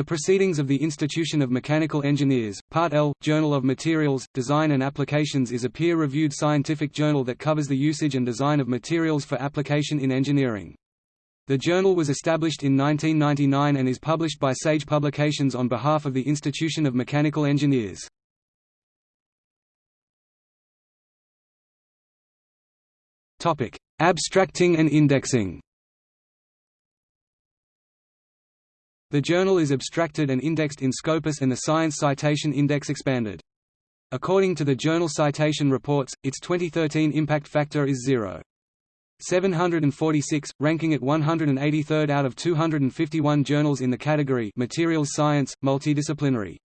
The Proceedings of the Institution of Mechanical Engineers, Part L, Journal of Materials, Design and Applications is a peer-reviewed scientific journal that covers the usage and design of materials for application in engineering. The journal was established in 1999 and is published by Sage Publications on behalf of the Institution of Mechanical Engineers. Abstracting and indexing The journal is abstracted and indexed in Scopus and the Science Citation Index expanded. According to the Journal Citation Reports, its 2013 impact factor is 0. 746, ranking at 183rd out of 251 journals in the category Materials Science, Multidisciplinary.